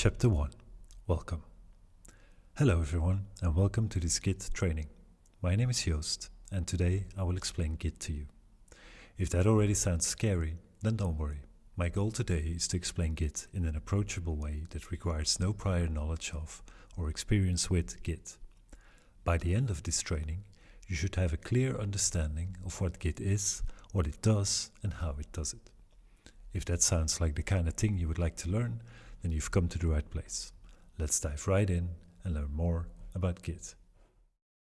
Chapter 1 Welcome. Hello, everyone, and welcome to this Git training. My name is Joost, and today I will explain Git to you. If that already sounds scary, then don't worry. My goal today is to explain Git in an approachable way that requires no prior knowledge of or experience with Git. By the end of this training, you should have a clear understanding of what Git is, what it does, and how it does it. If that sounds like the kind of thing you would like to learn, then you've come to the right place. Let's dive right in and learn more about Git.